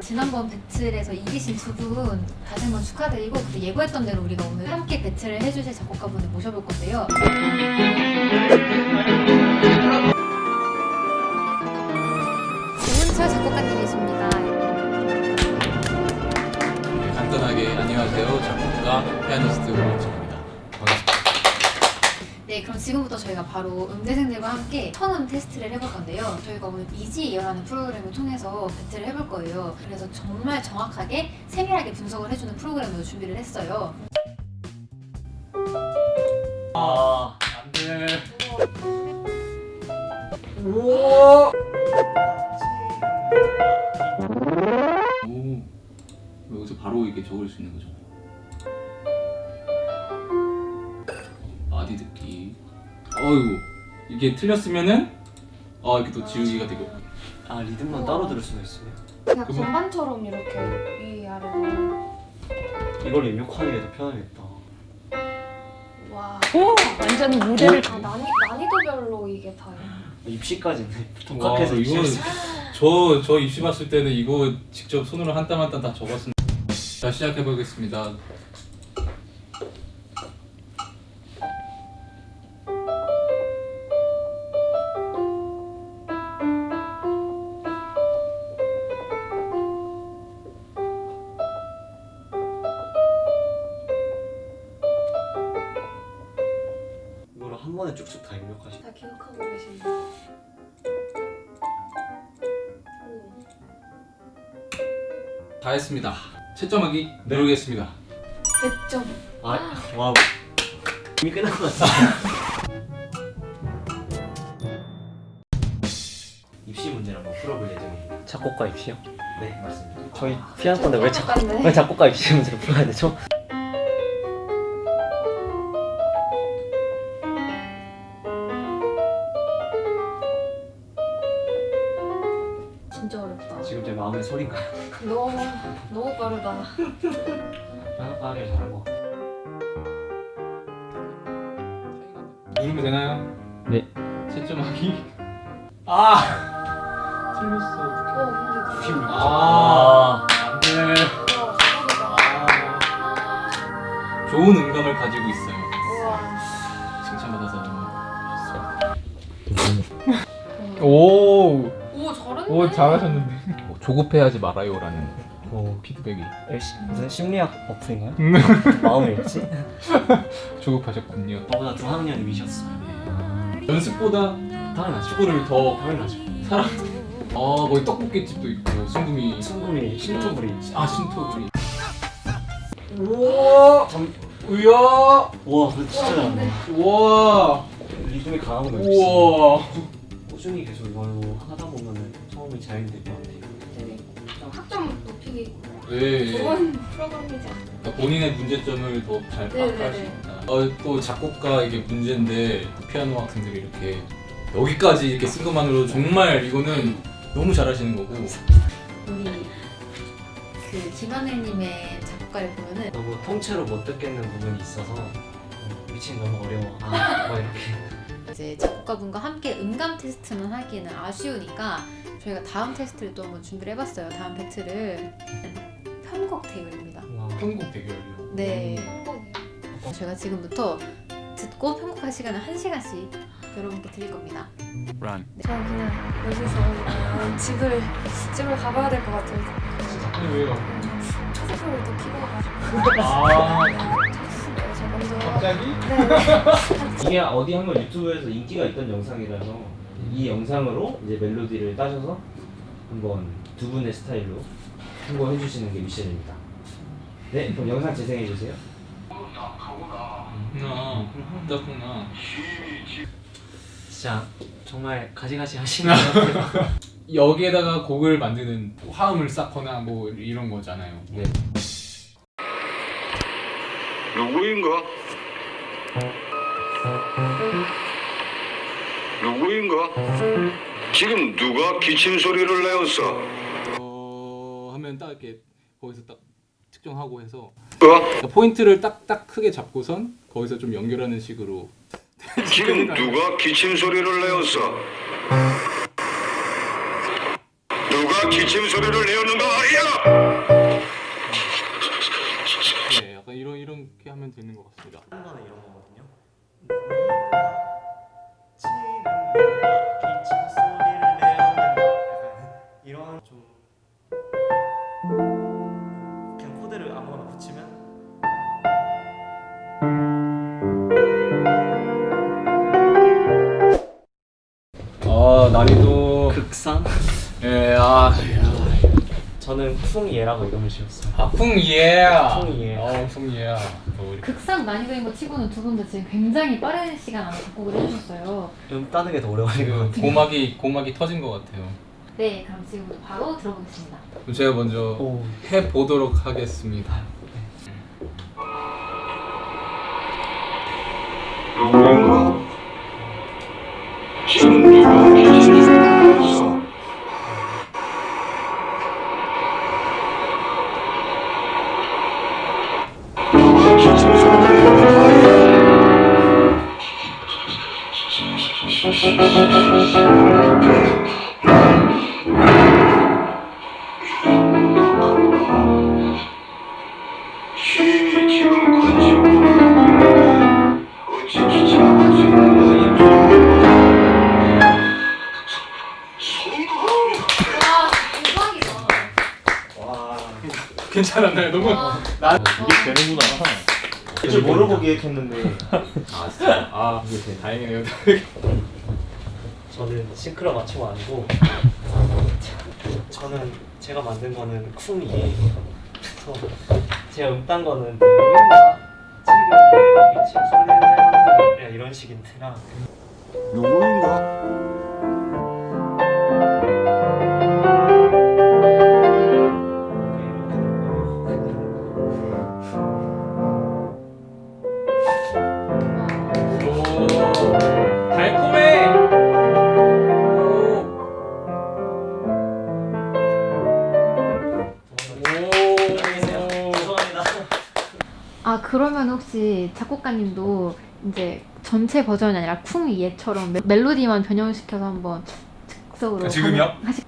지난번 배틀에서 이기신 두 분 다시 한번 축하드리고 그 예고했던 대로 우리가 오늘 함께 배틀을 해주실 작곡가분을 모셔볼 건데요. 작곡가님이십니다. 네, 간단하게 안녕하세요 작곡가 피아니스트 오원철입니다 반갑습니다 네, 그럼 지금부터 저희가 바로 음대생들과 함께 천음 테스트를 해볼 건데요. 저희가 오늘 이지이어라는 프로그램을 통해서 배틀을 해볼 거예요. 그래서 정말 정확하게 세밀하게 분석을 해주는 프로그램으로 준비를 했어요. 아 안 돼 우와 바로 이게 적을 수 있는 거죠. 마디 듣기. 어이구 이게 틀렸으면은 아 이렇게 또 지우기가 되고. 아 리듬만 따로 들을 수가 있어요. 그냥 그거- 건반처럼 이렇게 위 아래로. 이걸 입력하는 게더 편하겠다. 와. 완전 무대를 아, 난이, 난이도별로 이게 다 입시까지는 와, 독학해서 이거 입시. 저, 저 입시 봤을 때는 이거 직접 손으로 한 땀 한 땀 다 적었습니다 자 시작해 보겠습니다 이거를 한 번에 쭉쭉 다 입력하시. 다 기억하고 계신다. 다 했습니다 채점하기 누르겠습니다 100점. 아 wow. 이미 끝난 것 같아. 입시 문제를 한번 풀어볼 예정입니다. 작곡가 입시요? 네 맞습니다. 저희 피아노 건데 왜, 작. 왜 작곡가 입시 문제를 풀어야 되죠? 빠르다. 빠르게 잘하고. 누르면 되나요? 네. 채점하기 아 틀렸어 어 근데 그- 아 안돼 우와 대박이다. 좋은 음감을 가지고 있어요. 칭찬받아서 오, 오 잘했네. 오 잘하셨는데. 뭐 조급해하지 말아요라는 오, 피드백이 무슨 심리학 어플인가요? 마음을 읽지? 조급하셨군요 저보다 두 학년 위셨어요. 연습보다 당연하죠. 축구를 더 당연하죠. 사랑 아 거기 떡볶이집도 있고 순금이 순금이 신토불이. 아 신토부리 우와 우야 와 진짜 잘하네. 우와 리듬이 강한 거 있어. 우와 꾸준히 계속 이걸로 하다 보면은 처음에 잘될것좀 학점 높이기 네 좋은 프로그램이지 않나. 그러니까 본인의 문제점을 더잘 네네네. 파악할 수 있다. 어, 또 작곡가 이게 문제인데 피아노 학생들이 이렇게 여기까지 이렇게 쓴 것만으로 정말 이거는 너무 잘하시는 거고 우리 그 김하늘님의 작곡가를 보면은 너무 통째로 못 듣겠는 부분이 있어서 어, 미친 너무 어려워. 아, 막 이렇게. 이제 작곡가분과 함께 음감 테스트만 하기에는 아쉬우니까 저희가 다음 테스트를 또 한번 준비를 해봤어요. 다음 배틀을 편곡 대결입니다. 와. 편곡 대결이요. 네. 행복이에요. 저희가 지금부터 듣고 편곡할 시간을 한 시간씩 여러분께 드릴 겁니다. 저는 그냥 여기서 어, 집을 집을 가봐야 될 것 같아요. 아니 왜요? 차세표를 또 키고 가가지고. 아 네, 저. 갑자기? 네. 이게 어디 한번 유튜브에서 인기가 있던 영상이라서 이 영상으로 이제 멜로디를 따셔서 한번 두 분의 스타일로 홍보해 주시는 게 미션입니다. 네, 그럼 영상 재생해 주세요. 나 그렇구나. 진짜 정말 가지가지 같아요. 여기에다가 곡을 만드는 화음을 쌓거나 뭐 이런 거잖아요. 네. 누구인가? 누구인가? 지금 누가 기침 소리를 내었어? 어 하면 딱 이렇게 거기서 딱 측정하고 해서 어? 그러니까 포인트를 딱딱 크게 잡고선 거기서 좀 연결하는 식으로 지금 누가 기침 소리를 내었어? 누가 기침 소리를 내었는가 말이야? 하면 되는 것 같습니다. 한 번은 이런 거거든요. 치는 기침 소리를 내었는다. 약간 이런 좀 그냥 코드를 아무거나 붙이면 아 난이도 극상. 예, 아, 저는 쿵예라고 이름을 지었어요. 아, 풍예. 풍예. 어, 풍예. 극상 난이도인 거 치고는 두 분 다 지금 굉장히 빠른 시간 안에 작곡을 해주셨어요. 음 따는 게더 지금 같아요. 고막이 고막이 터진 것 같아요. 네, 그럼 지금부터 바로 들어보겠습니다. 제가 먼저 오. 해 보도록 하겠습니다. 괜찮았나요? 너무 와, 나 이게 되는구나. 이제 모르고 기획했는데 아 진짜 아 이게 다행이네요. 저는 싱크로 맞춤 아니고 저는 제가 만든 거는 쿵이에요. 제가 음딴 거는 누군가 지금 기침 소리를 내는 이런 식인데라 그러면 혹시 작곡가님도 이제 전체 버전이 아니라 쿵 멜- 멜로디만 변형시켜서 한번 즉석으로 아, 지금요? 하시...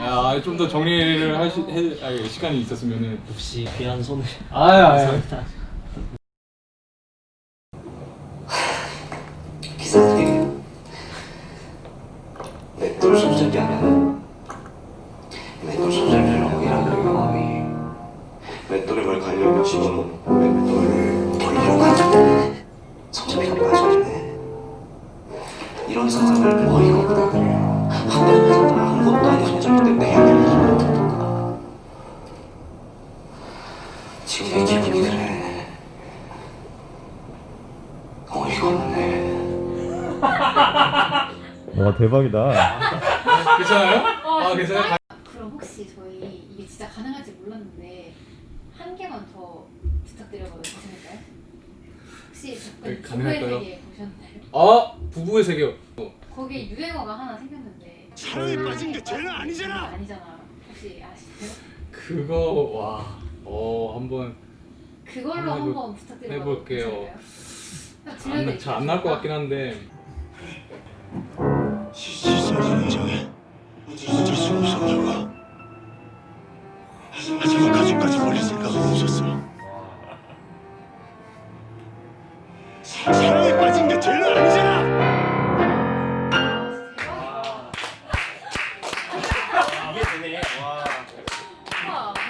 아, 좀 더 정리를 하시 해, 아, 시간이 있었으면은. 역시 귀한 손을. 아, 아, 기사들이 맷돌 손잡이 하면 맷돌 손잡이라고 일하는 경험이 맷돌에 뭘 가려고 집어넣고 지금 내 기분이 그래 어이가 없네 와 대박이다. 괜찮아요? 아, 괜찮아요? 그럼 혹시 저희 이게 진짜 가능할지 몰랐는데 한 개만 더 부탁드려봐도 괜찮을까요? 혹시 네, 작가님 부부의 가능할까요? 세계 보셨나요? 아, 부부의 세계. 거기에 유행어가 하나 생겼는데 사랑에 빠진 게 죄는 아니잖아. 아니잖아 혹시 아시나요? 그거 와. 어, 한번 그걸로 한번 한번 부탁드려봐도 해볼게요. 잘안 나올 것 같긴 한데